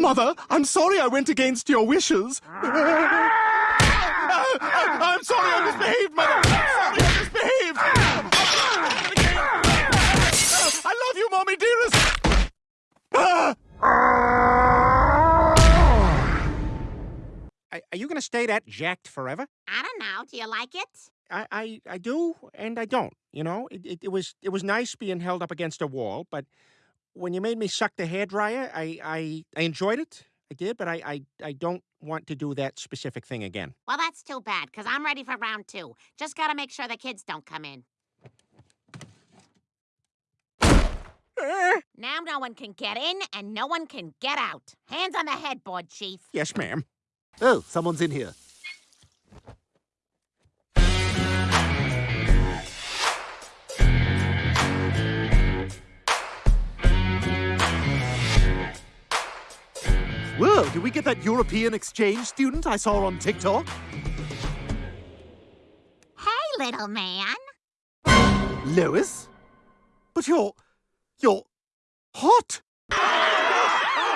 Mother, I'm sorry I went against your wishes. I'm sorry I misbehaved, Mother. I'm sorry I misbehaved. I love you, Mommy dearest. Are, are you going to stay that jacked forever? I don't know. Do you like it? I, I, I do and I don't. You know, it, it, it was it was nice being held up against a wall, but when you made me suck the hair dryer, I, I, I enjoyed it. I did, but I, I, I don't want to do that specific thing again. Well, that's too bad, because I'm ready for round two. Just gotta make sure the kids don't come in. Now no one can get in and no one can get out. Hands on the headboard, Chief. Yes, ma'am. Oh, someone's in here. Whoa, did we get that European exchange student I saw on TikTok? Hey, little man. Lois? But you're. you're. hot!